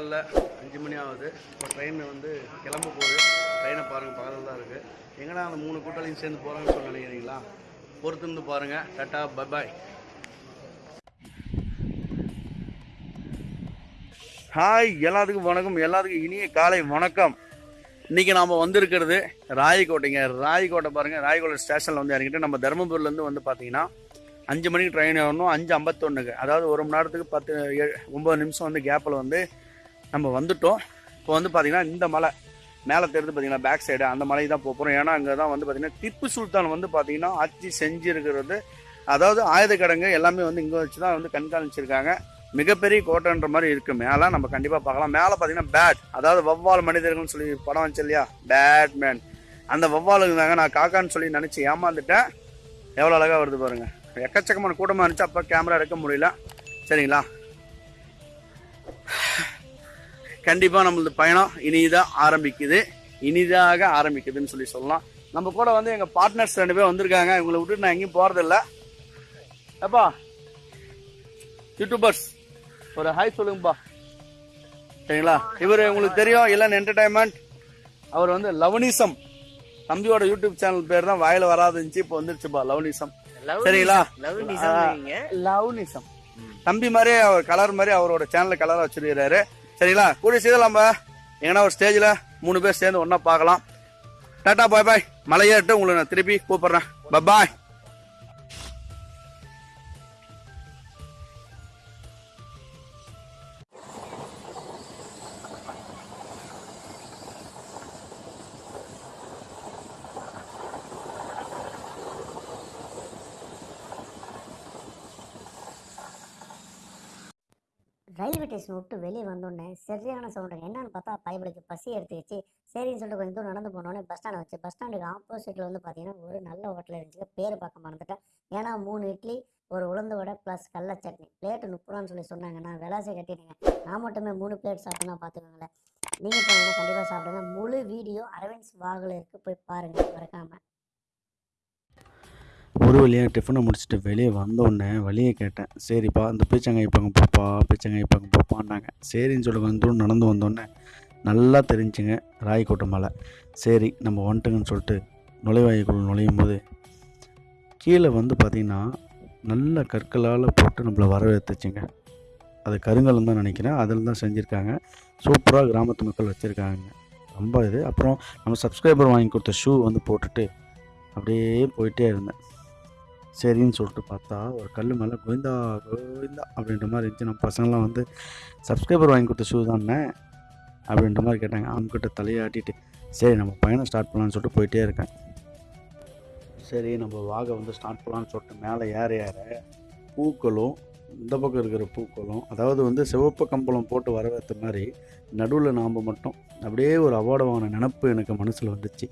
காலையில் அஞ்சு மணி ஆகுது. இப்போ ட்ரெயின் வந்து கிளம்ப போகுது. ட்ரெயினை பாருங்கள் பக்கத்தில் தான் இருக்குது எங்கடா அந்த மூணு கூட்டாளியும் சேர்ந்து போகிறாங்கன்னு சொல்லி நினைக்கிறீங்களா? பொறுத்து இருந்து பாருங்கள் டாட்டா பபாய் ஹாய் எல்லாத்துக்கும் வணக்கம். எல்லாத்துக்கும் இனிய காலை வணக்கம். இன்றைக்கி நாம் வந்திருக்கிறது ராயக்கோட்டைங்க. ராயக்கோட்டை பாருங்கள் ராயக்கோட்டை ஸ்டேஷனில் வந்து இறங்கிட்டு நம்ம தருமபுரிலேருந்து வந்து பார்த்தீங்கன்னா அஞ்சு மணிக்கு ட்ரெயின் ஏறணும். அஞ்சு ஐம்பத்தொன்றுக்கு அதாவது ஒரு மணி நேரத்துக்கு பத்து ஏழு ஒம்பது நிமிஷம் வந்து கேப்பில் வந்து நம்ம வந்துட்டோம். இப்போ வந்து பார்த்திங்கன்னா இந்த மலை மேலே தெரிந்து பார்த்தீங்கன்னா பேக் சைடு அந்த மலை தான் போக போகிறோம் ஏன்னா அங்கே தான் வந்து பார்த்திங்கன்னா திப்பு சுல்தான் வந்து பார்த்தீங்கன்னா ஆட்சி செஞ்சுருக்கிறது. அதாவது ஆயுத கிடங்கு எல்லாமே வந்து இங்கே வச்சு தான் வந்து கண்காணிச்சிருக்காங்க. மிகப்பெரிய கோட்டைன்ற மாதிரி இருக்குது மேலே நம்ம கண்டிப்பாக பார்க்கலாம். மேலே பார்த்தீங்கன்னா பேட் அதாவது வவ்வால் மனிதர்கள்னு சொல்லி படம் வச்சு இல்லையா? பேட்மேன் அந்த வவ்வாலுங்க தாங்க நான் காக்கான்னு சொல்லி நினச்சி ஏமாந்துட்டேன். எவ்வளோ அழகாக வருது பாருங்கள் எக்கச்சக்கமான கூட்டமாக இருந்துச்சு. அப்போ கேமரா எடுக்க முடியல. சரிங்களா? கண்டிப்பாக நம்மளது பயணம் இனிதான் ஆரம்பிக்குது. இனிதாக ஆரம்பிக்குதுன்னு சொல்லி சொல்லலாம். நம்ம கூட வந்து எங்கள் பார்ட்னர்ஸ் ரெண்டு பேர் வந்திருக்காங்க. இவங்களை விட்டுட்டு நான் எங்கேயும் போகிறதில்ல எப்பா யூடியூபர்ஸ் ஒரு ஹாய் சொல்லுங்கப்பா. சரிங்களா? இவர் உங்களுக்கு தெரியும். இல்லைன்னு என்டர்டைன்மெண்ட் அவர் வந்து லவனிசம். தம்பியோட யூடியூப் சேனல் பேர் தான் வாயில வராது இருந்துச்சு இப்போ வந்துருச்சுப்பா லவனிசம். சரிங்களா? லவ்னிசம். தம்பி மாதிரி அவர் கலர் மாதிரி அவரோட சேனல்ல கலரா வச்சிருக்கிறாரு. சரிங்களா? கூடிய சீக்கிரம் நம்ம எங்கன்னா ஒரு ஸ்டேஜில் மூணு பேர் சேர்ந்து ஒன்றா பார்க்கலாம். டாட்டா பாய் பாய். மலையேறிட்டு உங்களை நான் திருப்பி கூப்பிட்றேன். பாய் ஸ்டேஷன் விட்டு வெளியே வந்தோடனே சரியான சவுண்டு என்னன்னு பார்த்தா பைபிளுக்கு பசி எடுத்துக்கிச்சு. சரின்னு சொல்லிட்டு கொஞ்சம் தூரம் நடந்து போனோடனே பஸ் ஸ்டாண்ட் வச்சு பஸ் ஸ்டாண்டுக்கு ஆப்போசிட்டில் வந்து பார்த்தீங்கன்னா ஒரு நல்ல ஹோட்டல் இருந்துச்சு. பேர் பார்க்க மறந்துட்டேன். ஏன்னா மூணு இட்லி ஒரு உளுந்த வடை ப்ளஸ் கடல சட்னி. பிளேட்டு முப்பது சொல்லி சொன்னாங்க. நான் விலாசை கட்டிடுங்க நான் மட்டுமே மூணு பிளேட் சாப்பிட்டேன்னா பார்த்துக்கோங்களேன் நீங்கள் போனீங்கன்னா கண்டிப்பாக சாப்பிடுங்க. முழு வீடியோ அரவிந்த் வாகில் இருக்குது போய் பாருங்கள் மறக்காமல் ஒரு வழியாக டிஃபனை முடிச்சுட்டு வெளியே வந்தோடனே வழியை கேட்டேன். சரிப்பா இந்த பீச்சங்காய் பக்கம் போப்பா பீச்சங்காய் பக்கம் போப்பான்னாங்க. சரின்னு சொல்லி கொஞ்சம் தூரம் நடந்து வந்தோடனே நல்லா தெரிஞ்சுங்க ராயக்கோட்டை மலை. சரி நம்ம வந்துட்டுங்கன்னு சொல்லிட்டு நுழைவாயுக்குள் நுழையும் போது கீழே வந்து பார்த்திங்கன்னா நல்ல கற்களால் போட்டு நம்மளை வரவேற்றுச்சுங்க அது கருங்கலம் தான் நினைக்கிறேன். அதில் தான் செஞ்சுருக்காங்க. சூப்பராக கிராமத்து மக்கள் வச்சுருக்காங்க. ரொம்ப இது. அப்புறம் நம்ம சப்ஸ்கிரைபர் வாங்கி கொடுத்த ஷூ வந்து போட்டுட்டு அப்படியே போயிட்டே இருந்தேன். சரின்னு சொல்லிட்டு பார்த்தா ஒரு கல் மேலே கோவிந்தா கோவிந்தா அப்படின்ற மாதிரி இருந்துச்சு. நம்ம பசங்களாம் வந்து சப்ஸ்கிரைபர் வாங்கி கொடுத்த ஷூ தானே? அப்படின்ற மாதிரி கேட்டாங்க. அவங்ககிட்ட தலையாட்டிட்டு சரி நம்ம பயணம் ஸ்டார்ட் பண்ணலான்னு சொல்லிட்டு போயிட்டே இருக்கேன். சரி நம்ம வாகை வந்து ஸ்டார்ட் பண்ணலான்னு சொல்லிட்டு மேலே ஏற ஏற பூக்களும் இந்த பக்கம் இருக்கிற பூக்களும் அதாவது வந்து சிவப்பு கம்பளம் போட்டு வரவேற்ற மாதிரி நடுவில் நாம் மட்டும் அப்படியே ஒரு அவார்டு வாங்கின நினப்பு எனக்கு மனசில் வந்துச்சு.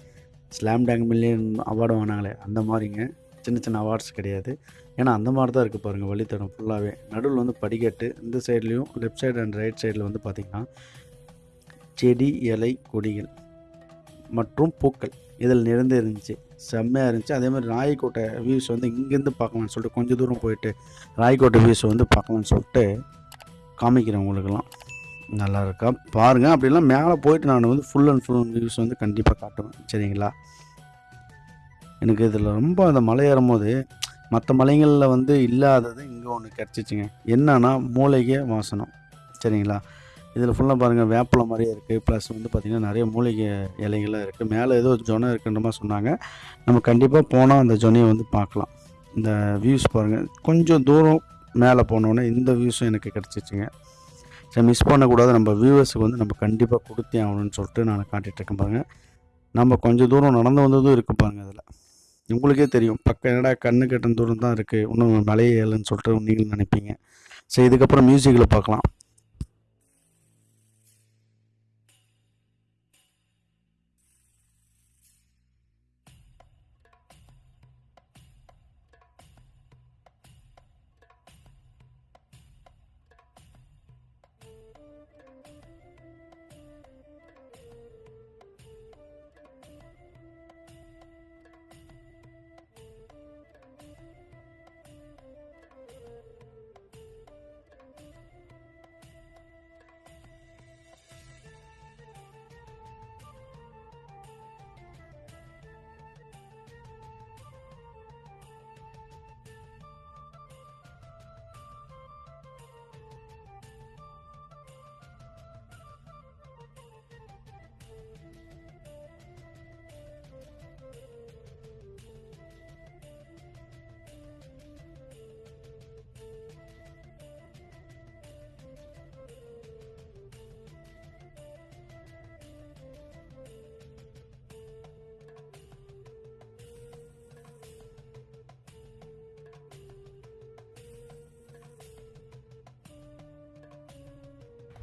ஸ்லாம் டேங் மில்லியன் அவார்டு வாங்கினாங்களே அந்த மாதிரிங்க. சின்ன சின்ன அவார்ட்ஸ் கிடையாது. ஏன்னா அந்த மாதிரி தான் இருக்குது பாருங்கள் வழித்தடம் ஃபுல்லாகவே நடுவில் வந்து படிக்கட்டு இந்த சைட்லேயும் லெஃப்ட் சைடு அண்ட் ரைட் சைடில் வந்து பார்த்திங்கன்னா செடி இலை கொடிகள் மற்றும் பூக்கள். இதில் நிறைந்து இருந்துச்சு. செம்மையாக இருந்துச்சு. அதே மாதிரி ராயக்கோட்டை வியூஸ் வந்து இங்கேருந்து பார்க்கலாம்னு சொல்லிட்டு கொஞ்சம் தூரம் போயிட்டு ராயக்கோட்டை வியூஸ் வந்து பார்க்கலாம்னு சொல்லிட்டு காமிக்கிறேன் உங்களுக்கெல்லாம். நல்லா இருக்கா? பாருங்கள் அப்படிலாம் மேலே போயிட்டு நான் வந்து ஃபுல் அண்ட் ஃபுல் வியூஸ் வந்து கண்டிப்பாக காட்டுவேன். சரிங்களா? எனக்கு இதில் ரொம்ப அந்த மலை ஏறும்போது மற்ற மலைகளில் வந்து இல்லாதது இங்கே ஒன்று கிடச்சிச்சிங்க. என்னன்னா மூலிகை வாசனம். சரிங்களா? இதில் ஃபுல்லாக பாருங்கள் வேப்பிலை மாதிரியே இருக்குது ப்ளஸ் வந்து பார்த்திங்கன்னா நிறைய மூலிகை இலைகள்லாம் இருக்குது மேலே ஏதோ ஜொனை இருக்குன்ற மாதிரி சொன்னாங்க. நம்ம கண்டிப்பாக போனால் அந்த ஜொனையை வந்து பார்க்கலாம். இந்த வியூஸ் பாருங்கள் கொஞ்சம் தூரம் மேலே போனோடனே இந்த வியூஸும் எனக்கு கிடச்சிச்சிங்க. சரி மிஸ் பண்ணக்கூடாது. நம்ம வியூவர்ஸுக்கு வந்து நம்ம கண்டிப்பாக கொடுத்தே ஆகணும்னு சொல்லிட்டு நான் காட்டிகிட்டு இருக்கேன் பாருங்கள் நம்ம கொஞ்சம் தூரம் நடந்து வந்ததும் இருக்குது பாருங்கள் அதில் உங்களுக்கே தெரியும். பக்கம் என்னடா கண்ணு கெட்டும் தூரம் தான் இருக்குது இன்னும் மலையே ஏழுன்னு சொல்லிட்டு நீங்கள் நினைப்பீங்க. சரி இதுக்கப்புறம் மியூசிக்கில் பார்க்கலாம்.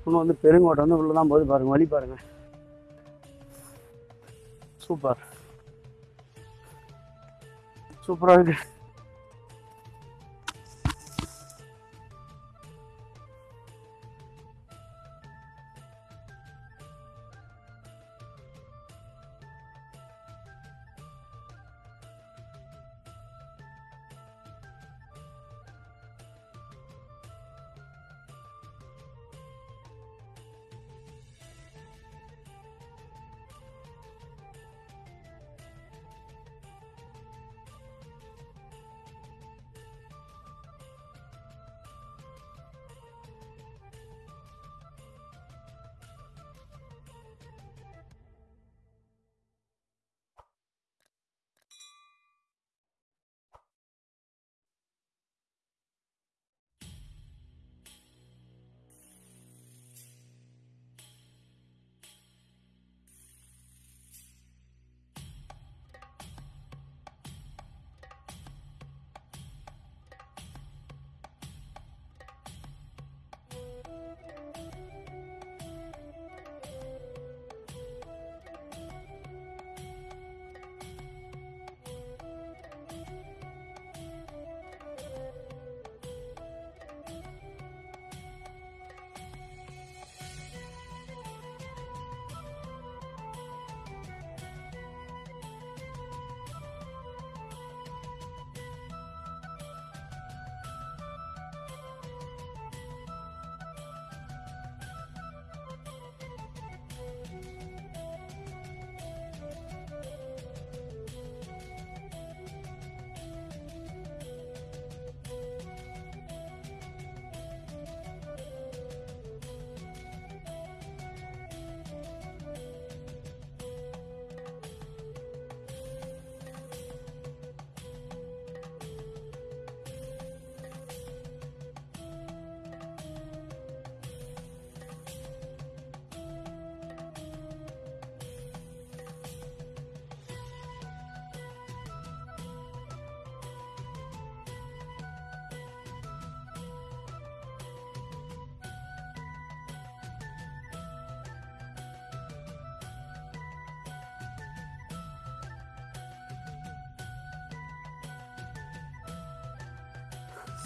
இன்னும் வந்து பெருங்கோட்டை வந்து உள்ளே தான் போது பாருங்க வழி பாருங்க. சூப்பர். சூப்பராக இருக்கு.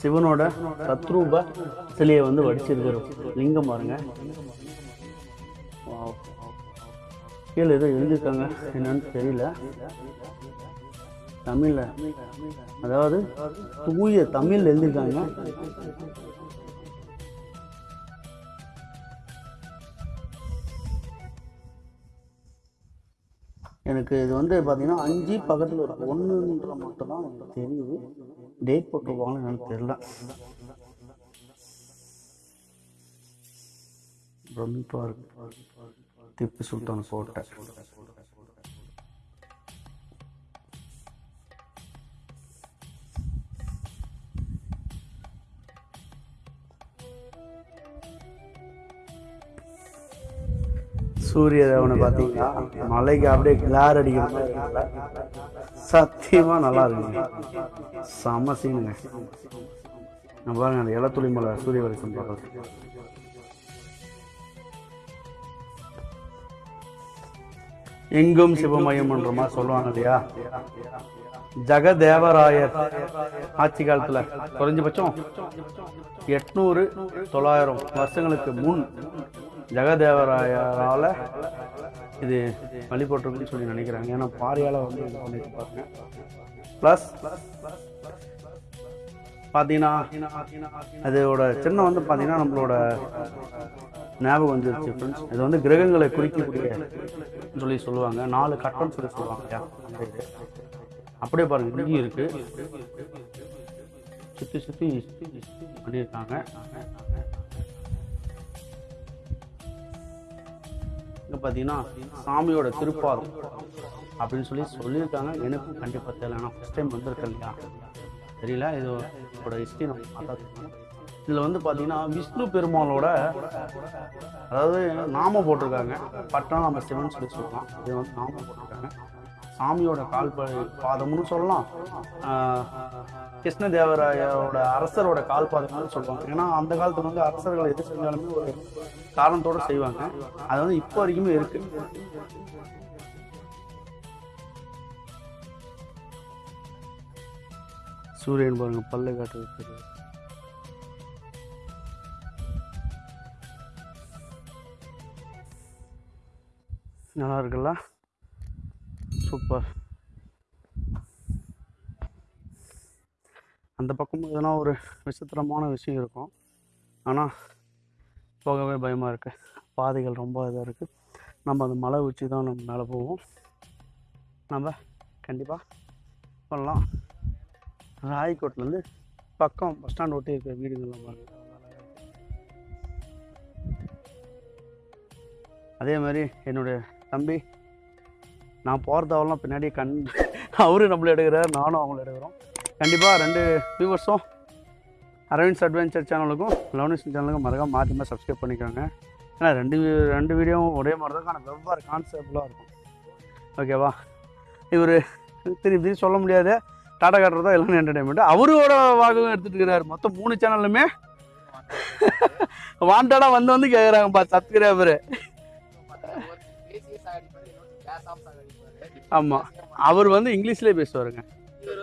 சிவனோட சத்ரூப சிலையை வந்து வடிச்சிருக்கிறோம். லிங்கம் பாருங்க. கீழே ஏதோ எழுதியிருக்காங்க. என்னன்னு தெரியல. தமிழ்ல. அதாவது தூய தமிழ் எழுதியிருக்காங்க. எனக்கு இது வந்து பார்த்தீங்கன்னா அஞ்சு பக்கத்தில் ஒரு ஒன்றுன்ற மட்டும்தான் எனக்கு தெரியுது. டேட் போட்டுருவாங்கன்னு எனக்கு தெரியல. பிரமிப்பாக இருக்கு திப்பு சுல்தான் கோட்டை சூரிய தேவனை பார்த்தீங்கன்னா மலைக்கு அப்படியே கிளார் அடிக்கிற மாதிரி. சத்தியமா நல்லா இருக்குங்க செம சீனுங்க. நான் பாருங்க அந்த இலத்துளி மலை சூரிய வெளிச்சம் பார்க்குறது எங்கும் சிவமயம் என்றமா சொல்லுவாங்க இல்லையா? ஜெகதேவராயர் ஆட்சி காலத்துல குறைஞ்சபட்சம் எட்நூறு தொள்ளாயிரம் வருஷங்களுக்கு முன் ஜெகதேவராயரால இது வழிபட்டிருக்குன்னு சொல்லி நினைக்கிறாங்க. ஏன்னா பாரியால வந்து இது பண்ணிட்டு பாருங்க. ப்ளஸ் பார்த்தீங்கன்னா அதோட சின்னம் வந்து பார்த்தீங்கன்னா நம்மளோட ஞாபகம் வந்துருச்சு ஃப்ரெண்ட்ஸ் இது வந்து கிரகங்களை குறிக்கக்கூடிய சொல்லி சொல்லுவாங்க. நாலு கட்டம்னு சொல்லி சொல்லுவாங்க இல்லையா அப்படியே பாருங்க இங்கேயும் இருக்கு. சுற்றி சுற்றி பண்ணியிருக்காங்க. இங்கே பார்த்தீங்கன்னா சாமியோட திருப்பாதம் அப்படின்னு சொல்லி சொல்லியிருக்காங்க. எனக்கும் கண்டிப்பாக தெரியல. ஆனால் ஃபஸ்ட் டைம் வந்திருக்கேன் இல்லையா? தெரியல. இதோட ஹிஸ்ட்ரி நம்ம பார்த்தா இதில் வந்து பார்த்தீங்கன்னா விஷ்ணு பெருமாளோட அதாவது நாம போட்டிருக்காங்க. பட்டம் நம்ம சிவன் சொல்லி சொல்லலாம் இது வந்து நாம போட்டிருக்காங்க. சாமியோட கால் பாதம்னு சொல்லலாம். கிருஷ்ணதேவராயரோட கிருஷ்ணதேவராயோட அரசரோட கால் பாதம்னு சொல்லுவாங்க. ஏன்னா அந்த காலத்துல வந்து அரசர்கள் எது செஞ்சாலுமே ஒரு காரணத்தோட செய்வாங்க. அது வந்து இப்போ வரைக்குமே இருக்கு. சூரியன் பாருங்க பல்ல காட்டு நல்லா இருக்குல்ல சூப்பர் அந்த பக்கம் எதனா ஒரு விசித்திரமான விஷயம் இருக்கும். ஆனால் போகவே பயமாக இருக்குது பாதைகள் ரொம்ப இதாக இருக்குது நம்ம அந்த மலை உச்சி தான் நம்ம மேலே போவோம் நம்ம கண்டிப்பாக பண்ணலாம். ராய்கோட்லேருந்து பக்கம் பஸ் ஸ்டாண்ட் ஒட்டி இருக்கிற வீடுகள்லாம் பாருங்கள் அதே மாதிரி என்னுடைய தம்பி நான் போகிறதாவெல்லாம் பின்னாடி கண் அவரும் நம்மள எடுக்கிறார் நானும் அவங்கள எடுக்கிறோம். கண்டிப்பாக ரெண்டு வியூவர்ஸும் அரவிந்த்ஸ் அட்வென்ச்சர் சேனலுக்கும் லவ்னிஸ் சேனலுக்கும் மறக்காம மாற்றி மாற்றி சப்ஸ்கிரைப் பண்ணிக்கோங்க. ஏன்னா ரெண்டு ரெண்டு வீடியோவும் ஒரே மாதிரி தான் ஆனால் வெவ்வேறு கான்செப்டில் இருக்கும். ஓகேவா இவர் திருப்பி திருப்பி சொல்ல முடியாது. டாடா காட்டுறதா எல்லாம் என்டர்டைன்மெண்ட் அவரோட வாகவும் எடுத்துட்டு இருக்கிறாரு. மொத்தம் மூணு சேனல்லுமே வாண்டடாக வந்து வந்து கேட்குறாங்கப்பா சப்ஸ்கிரைபரு ஆமாம் அவர் வந்து இங்கிலீஷ்லேயே பேசுவாருங்க.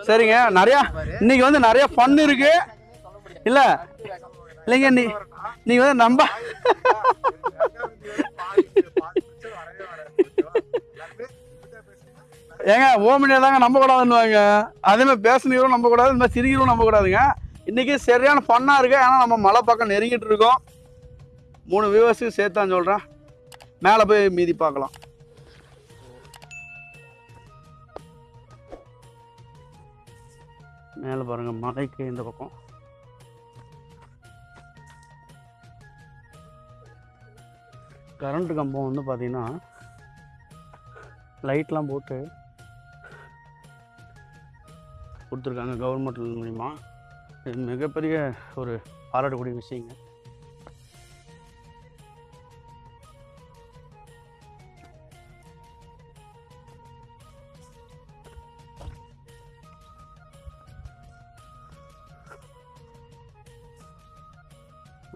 சரிங்க. நிறையா இன்னைக்கு வந்து நிறைய ஃபன் இருக்கு. இல்ல? இல்லைங்க நீ நீங்க வந்து நம்ப ஏங்க ஓமினியை தாங்க நம்பக்கூடாதுன்னுவாங்க. அதே மாதிரி பேசுனீங்களும் நம்பக்கூடாது இந்த மாதிரி சிரிக்கிறோம் நம்பக்கூடாதுங்க. இன்றைக்கி சரியான ஃபன்னாக இருக்குது ஏன்னா நம்ம மலை பக்கம் நெருங்கிட்டு இருக்கோம். மூணு வியூவர்ஸுக்கு சேர்த்தான் சொல்கிறேன் மேலே போய் மீதி பார்க்கலாம். மேலே பாருங்க மலைக்கு இந்த பக்கம். கரண்ட் கம்பம் வந்து பார்த்திங்கன்னா லைட்லாம் போட்டு கொடுத்துருக்காங்க கவர்மெண்ட் மூலிமா இது மிகப்பெரிய ஒரு பாராட்டக்கூடிய விஷயங்க.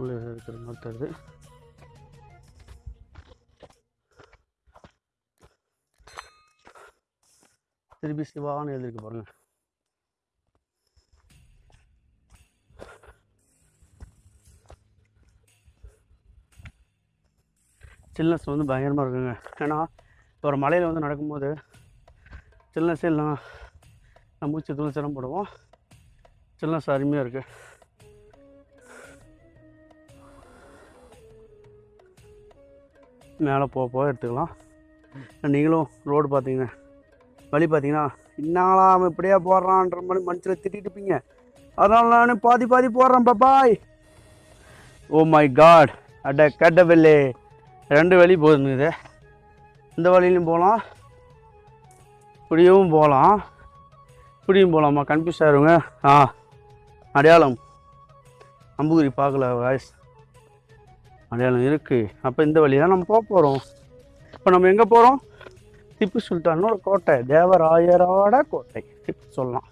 உள்ளே இருக்கிற மாதிரி தருது திருப்பி சிவான்னு எழுதிருக்கு பாருங்க. சில்னஸ் வந்து பயங்கரமாக இருக்குங்க. ஏன்னா ஒரு மலையில் வந்து நடக்கும்போது சில்னஸே இல்லைனா நம்ம மூச்சு தூள் சிரமப்படுவோம். சில்னஸ் அருமையாக இருக்குது மேலே போக போக எடுத்துக்கலாம். நீங்களும் ரோடு பார்த்தீங்க வழி பார்த்தீங்கன்னா இன்னாலாம் இப்படியே போடுறான்ற மாதிரி மனுஷில் திட்டிட்டு இருப்பீங்க. அதனால நான் பாதி பாதி போடுறேன் பாய் ஓ மை காட் அட கடவுளே. ரெண்டு வழி போகுதுங்க இந்த வழியிலையும் போகலாம். இப்படியும் போகலாம். இப்படியும் போகலாமா? கன்ஃபியூஸ் ஆயிருங்க ஆ அடையாளம். அம்புகுரி பார்க்கல வாய்ஸ் அடையாளம் இருக்குது அப்போ இந்த வழி தான் நம்ம போக போகிறோம் இப்போ நம்ம எங்கே போகிறோம் திப்பு சுல்தானோட கோட்டை. தேவராயரோட கோட்டை. திப்பு சொல்லலாம்.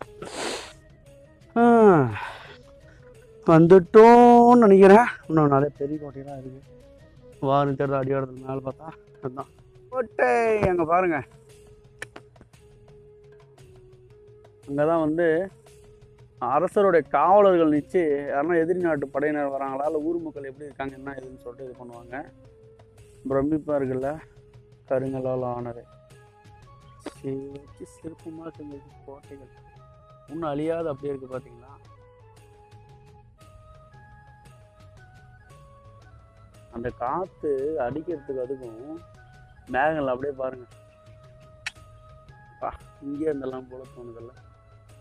வந்துட்டோம்னு நினைக்கிறேன். இன்னும் நிறைய பெரிய கோட்டையெல்லாம் இருக்குது வாரம் தேர்தல் அடியாடுறது மேலே பார்த்தா அதுதான் கோட்டை அங்கே பாருங்கள் அங்கே தான் வந்து அரசருடைய காவலர்கள் நிச்சு யாருன்னா எதிரி நாட்டு படையினர் வராங்களா? இல்லை ஊர் மக்கள் எப்படி இருக்காங்க? என்ன ஏதுன்னு சொல்லிட்டு இது பண்ணுவாங்க. பிரமிப்பாக இருக்குல்ல கருங்கலால் ஆனது சிற்பமாக செஞ்சது கோட்டைகள். இன்னும் அழியாத அப்படியே இருக்கு பார்த்தீங்களா அந்த காற்று அடிக்கிறதுக்கு அதுக்கும் மேகங்கள் அப்படியே பாருங்க. இங்கே இருந்தெல்லாம் போல தோணுதில்ல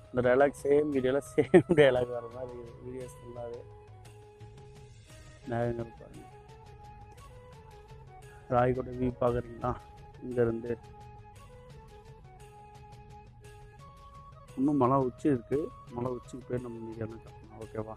இந்த டைலாக் சேம் வீடியோவில் சேம் டைலாக் வர மாதிரி வீடியோஸ் ஃபுல்லாகவே மேகங்கள் பாருங்க. ராய்கோட்டை வியூ பார்க்குறீங்களா இங்கேருந்து இன்னும் மலை உச்சி இருக்குது மலை உச்சிக்கு போய் நம்ம மீதியான ஓகேவா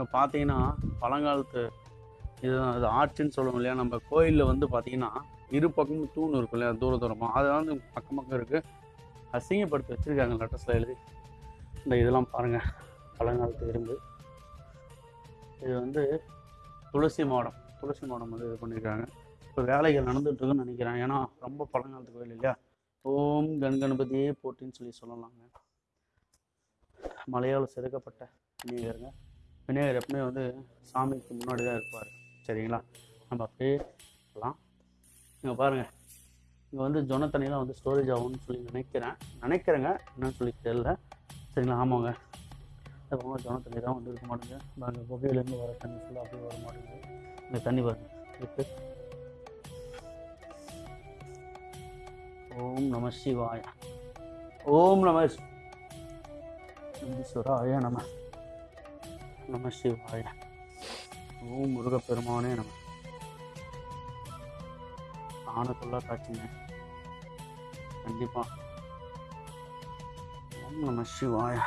இங்கே பார்த்தீங்கன்னா பழங்காலத்து இதுதான் இது ஆர்ச்சுன்னு சொல்லுவோம் இல்லையா? நம்ம கோயிலில் வந்து பார்த்தீங்கன்னா இரு பக்கமும் தூண் இருக்கும் இல்லையா? தூர தூரமாக அதை வந்து பக்கம் பக்கம் இருக்குது அசிங்கப்படுத்தி வச்சுருக்காங்க லெட்டர்ஸில் எழுதி. இந்த இதெல்லாம் பாருங்கள் பழங்காலத்து இரும்பு. இது வந்து துளசி மாடம். துளசி மாடம் வந்து இது பண்ணியிருக்காங்க. இப்போ வேலைகள் நடந்துகிட்ருக்குன்னு நினைக்கிறேன். ஏன்னா ரொம்ப பழங்காலத்து கோயில் இல்லையா? ஓம் கண் கணபதியே போட்டின்னு சொல்லி சொல்லலாங்க. மலையால் செதுக்கப்பட்ட விநாயகருங்க விநாயகர் எப்பவுமே வந்து சாமிக்கு முன்னாடி தான் இருப்பார். சரிங்களா? நம்ம அப்படியே போகலாம் இங்கே பாருங்கள் இங்கே வந்து ஜொனத்தண்ணிலாம் வந்து ஸ்டோரேஜ் ஆகும்னு சொல்லி நினைக்கிறேன். நினைக்கிறேங்க. என்னன்னு சொல்லி தெரியல. சரிங்களா? ஆமாங்க. இப்போ ஜொன தண்ணி தான் வந்து இருக்க மாட்டேங்குது. பாருங்க குகையிலேருந்து வர தண்ணி ஃபுல்லாக அப்படியே வர மாட்டேங்குது. இந்த தண்ணி பாருங்கள் இருக்கு. ஓம் நம சிவாய. ஓம் நம ஈஸ்வராய நம. நம சிவாய. ஓம் முருகப்பெருமானே ஆன ஆனக்குள்ளா காட்சிங்க. கண்டிப்பா. ஓம் நம சிவாயா.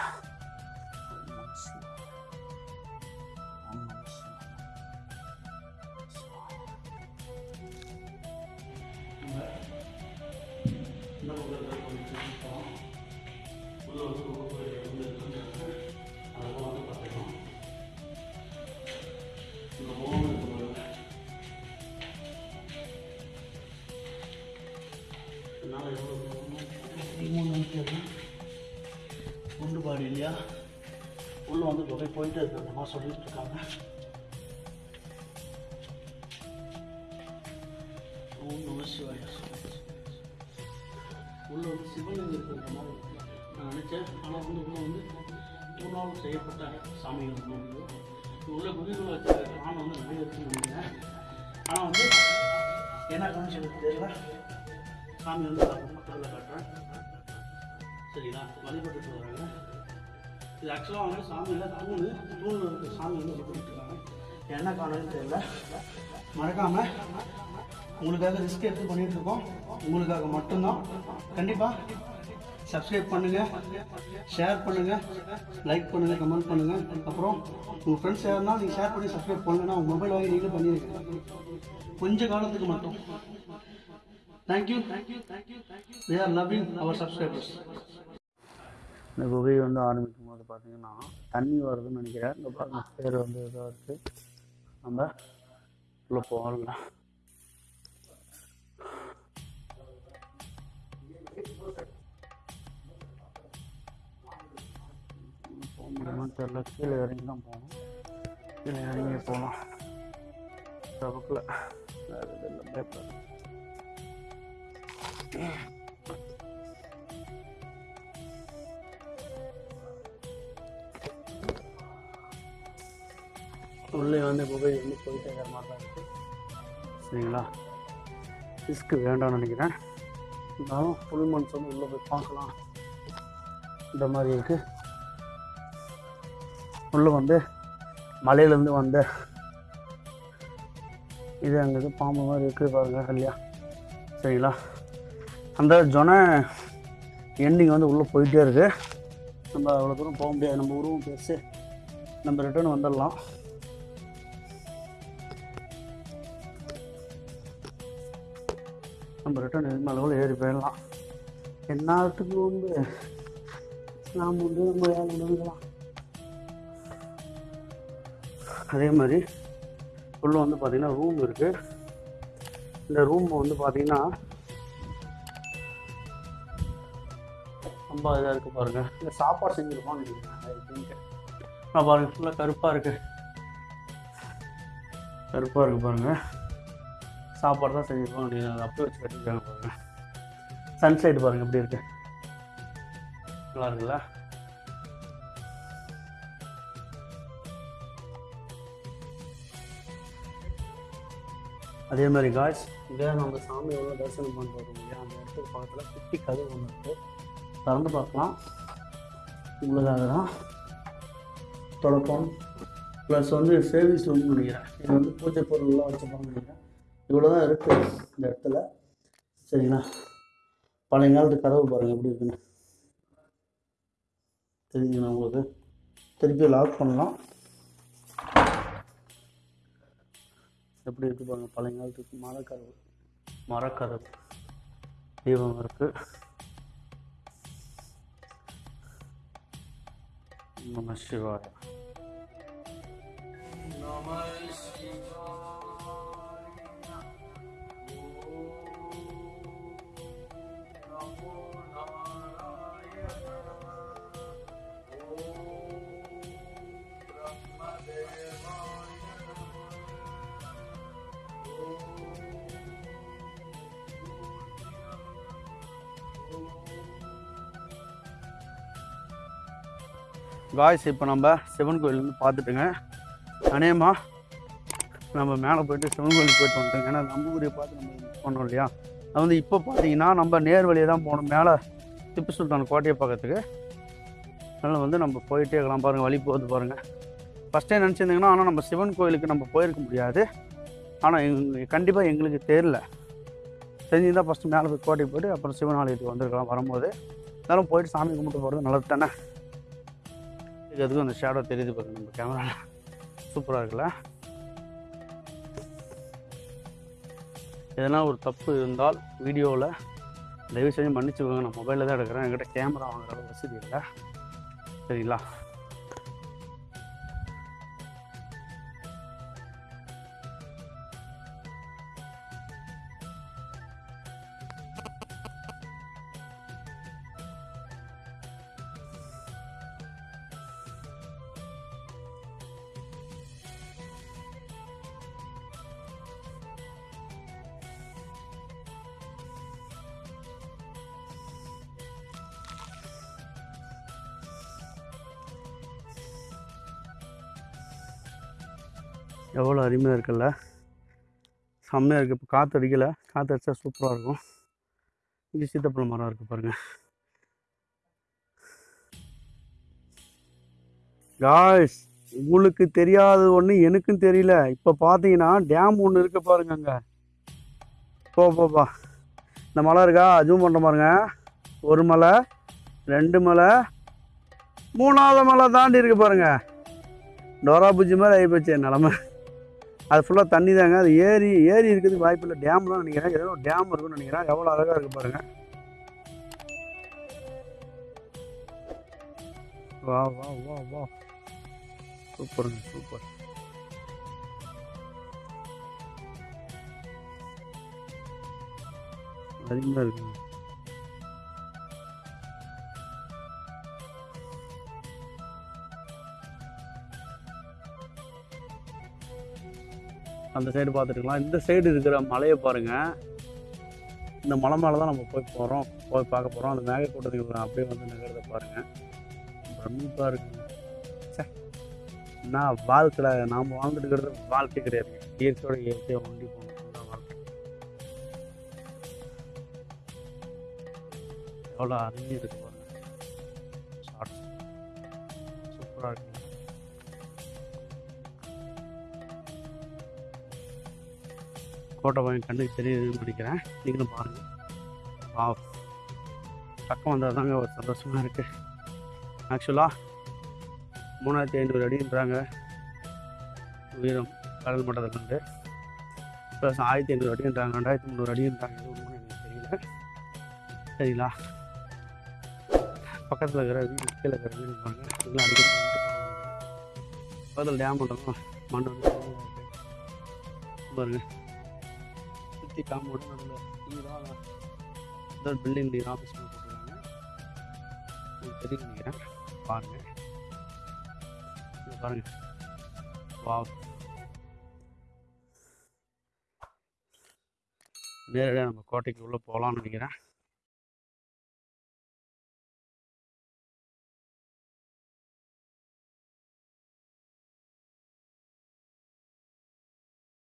நான் ஆனால் வந்து உள்ள வந்து தூணால் செய்யப்பட்ட சாமிகள் வந்து உள்ள குதிரை வச்சிருக்க ஆணை வந்து நிறைய வச்சுருந்தேன் ஆனால் வந்து என்ன கவனிச்சு தெரியல. சாமி வந்து பக்கத்தில் காட்டுறேன். சரிங்களா? வழிபட்டுட்டு வராங்க. இது ஆக்சுவலாக வந்து சாமியில் தூணு தூணில் இருக்க. சாமி வந்து வழிபட்டு இருக்காங்க. என்ன காரணம்னு தெரியல. மறக்காமல் உங்களுக்காக ரிஸ்க் எடுத்து பண்ணிகிட்ருக்கோம் உங்களுக்காக மட்டும்தான். கண்டிப்பாக சப்ஸ்கிரைப் பண்ணுங்கள் ஷேர் பண்ணுங்கள் லைக் பண்ணுங்கள் கமெண்ட் பண்ணுங்கள் அப்புறம் உங்கள் ஃப்ரெண்ட்ஸ் யாருன்னா நீங்கள் ஷேர் பண்ணி சப்ஸ்கிரைப் பண்ணுங்கன்னா உங்கள் மொபைல் வாங்கி நீங்களும் பண்ணியிருக்கீங்க கொஞ்ச காலத்துக்கு மட்டும். Thank you thank you thank you thank you are loving our subscribers இந்த குகை வந்து ஆரம்பிக்கும் போது பார்த்தீங்கன்னா தண்ணி வருதுன்னு நினைக்கிறேன். இந்த பாருங்க பேர் வந்து இதாக இருக்குது நம்ம உள்ளே போகல போக முடியுமான்னு தெரில. கீழே இறங்கி தான் போகணும். கீழே இறங்கி போகலாம். தவக்கில். வேறு இல்லை. பேப்பர் உள்ளே வந்து குகை வந்து போயிட்டே இருக்கிற மாதிரி தான் இருக்குது சரிங்களா? ரிஸ்க்கு வேண்டாம்னு நினைக்கிறேன். இருந்தாலும் ஃபுல் மந்த்ஸ் வந்து உள்ளே போய் பார்க்கலாம். இந்த மாதிரி இருக்குது உள்ளே வந்து மலையிலேருந்து வந்த இது அங்கே இது பாம்பு மாதிரி இருக்குது பாருங்க இல்லையா? சரிங்களா? அந்த ஜொன எண்டிங் வந்து உள்ளே போயிட்டே இருக்குது நம்ம அவ்வளோ தூரம் போக முடியாது. நம்ம உருவம் பெருசு நம்ம ரிட்டர்ன் வந்துடலாம். நம்ம ரிட்டர்ன் எதுமே அளவில் ஏறி போயிடலாம்? என்னத்துக்கு வந்து நாம் வந்து நம்ம வேலை முடிஞ்சுக்கலாம் அதே மாதிரி உள்ளே வந்து பார்த்தீங்கன்னா ரூம் இருக்குது இந்த ரூம் வந்து பார்த்தீங்கன்னா ரொம்ப இதாக இருக்குது பாருங்கள் இந்த சாப்பாடு செஞ்சுருப்பான்னு நினைக்கிறேன். நான் பாருங்கள் ஃபுல்லாக கருப்பாக இருக்குது கருப்பாக இருக்குது பாருங்கள் சாப்பாடு தான் செஞ்சுருப்போம் அப்படின்னு அதை அப்படியே வச்சு கட்டிருக்காங்க பாருங்கள் சன்சைடு பாருங்கள் எப்படி இருக்குது நல்லா இருக்குல்ல அதே மாதிரி காய்ஸ் இங்கே நம்ம சாமி எவ்வளோ தரிசனம் பண்ணுறோம் இல்லையா? அந்த இடத்துக்கு பக்கத்தில் குட்டி கதவு ஒன்று இருக்குது திறந்து பார்க்கலாம். உங்களுக்காக தான் தொடக்கம். ப்ளஸ் வந்து சேவிங்ஸ் ரூம் நினைக்கிறேன். இது வந்து பூஜை பொருள்லாம் வச்சுப்பாங்க நினைக்கிறேன். இவ்வளோ தான் இருக்குது இந்த இடத்துல. சரிங்களா? பழைய காலத்து கதவு பாருங்கள் எப்படி இருக்குன்னு. தெரியுங்கண்ணா உங்களுக்கு? திருப்பி லாக் பண்ணலாம். எப்படி இருக்கு பாருங்க பழைய காலத்துக்கு மரக்கதவு மரக்கதவு தீபம் இருக்கு. நம சிவாய. நம காய்ஸ் இப்போ நம்ம சிவன் கோயில் வந்து பார்த்துட்டுங்க. அநேகமாக நம்ம மேலே போயிட்டு சிவன் கோயிலுக்கு போயிட்டு வந்துட்டோங்க ஏன்னா நம்ம ஊரை பார்த்து நம்ம இது பண்ணோம் இல்லையா? அது வந்து இப்போ பார்த்தீங்கன்னா நம்ம நேர் வழியை தான் போகணும். மேலே திப்பு சுல்தான் கோட்டையை பக்கத்துக்கு அதனால் வந்து நம்ம போயிட்டே இருக்கலாம். பாருங்கள் வழி போகுது பாருங்கள் ஃபஸ்ட்டே நினச்சிருந்தீங்கன்னா ஆனால் நம்ம சிவன் கோயிலுக்கு நம்ம போயிருக்க முடியாது. ஆனால் எங்க கண்டிப்பாக எங்களுக்கு தெரில தெரிஞ்சிருந்தால் ஃபஸ்ட்டு மேலே போய் கோட்டைக்கு போயிட்டு அப்புறம் சிவன் ஆலயத்துக்கு வந்திருக்கலாம் வரும்போது. இருந்தாலும் போயிட்டு சாமி கும்பிட்டு போகிறது நல்லது தானே? அதுக்கும் அந்த ஷேடோ தெரியுது பாருங்க நம்ம கேமரா சூப்பராக இருக்குல்ல? எதனா ஒரு தப்பு இருந்தால் வீடியோவில் தயவு செஞ்சு மன்னிச்சுக்கோங்க. நான் மொபைலில் தான் எடுக்கிறேன். என்கிட்ட கேமரா வாங்குற வசதி இல்லை. சரிங்களா? எவ்வளோ அருமையாக இருக்குல்ல. செம்மையாக இருக்குது இப்போ காற்று அடிக்கலை. காற்று அடித்தா சூப்பராக இருக்கும். இங்கே சீத்தாப்பழம் மரம் இருக்குது பாருங்கள் காய்ஸ் உங்களுக்கு தெரியாத ஒன்று எனக்கும் தெரியல. இப்போ பார்த்தீங்கன்னா டேம் ஒன்று இருக்கு பாருங்க அங்கே. போ போப்பா இந்த மலை இருக்கா? ஜூம் பண்ணுற பாருங்க. ஒரு மலை ரெண்டு மலை மூணாவது மலை தாண்டி இருக்கு பாருங்க. டோரா பூஜி மாதிரி ஆகிப்போச்சு போச்சு நிலமை. அது ஃபுல்லாக தண்ணி தாங்க. அது ஏரி ஏரி இருக்கிறதுக்கு வாய்ப்பு இல்லை. டேம் தான் நினைக்கிறேன். ஏதோ டேம் இருக்குன்னு நினைக்கிறேன். எவ்வளோ அழகாக இருக்குது பாருங்கள் வா வா வா வா. சூப்பருங்க சூப்பர் அதிகமாக இருக்குங்க. அந்த சைடு பார்த்துட்டுக்கலாம். இந்த சைடு இருக்கிற மலையை பாருங்கள் இந்த மலை மேலே தான் நம்ம போய் போகிறோம் போய் பார்க்க போகிறோம் அந்த மேகக்கூட்டத்துக்கு அப்படியே வந்து நகரத்தை பாருங்கள் பிரமிப்பாக இருக்குங்க. ச்சே. நான் வாழ்க்கையில் நாம் வாழ்ந்துட்டு இருக்கிறது வாழ்க்கை கிடையாது. இயற்கையோட இயற்கையை வாங்கி போகணும் வாழ்க்கை. எவ்வளோ அருமையாக இருக்கு பாருங்கள் சூப்பராக இருக்கு. ஃபோட்டோ பையன் கண்ணுக்கு தெரியுதுன்னு நினைக்கிறேன். நீங்களும் பாருங்கள் வா பக்கம் வந்தால் தாங்க ஒரு சந்தோஷமாக இருக்குது ஆக்சுவலாக மூணாயிரத்தி ஐநூறு அடின்றாங்க. உயரம் கடல் மட்டத்துலேருந்து ப்ளஸ் ஆயிரத்தி ஐநூறு அடின்றாங்க. ரெண்டாயிரத்தி முந்நூறு அடின்றாங்க. இது ஒன்றும் எனக்கு தெரியல. சரிங்களா? பக்கத்தில் இருக்கிற வீடு கீழே இருக்கிற வீடு பாருங்க. இதெல்லாம் அடிக்கடி பக்கத்தில் டேம் பண்ணுறோம் மண் வந்து சுற்றி காம்பவுண்டு நடுவில் நீராக இந்த பில்டிங் நீர் ஆஃபீஸ் போட்டுருக்காங்க. உங்களுக்கு தெரியும் நினைக்கிறேன். பாருங்க. இங்க பாருங்க. வா நேரடியாக நம்ம கோட்டைக்கு உள்ளே போகலான்னு நினைக்கிறேன்.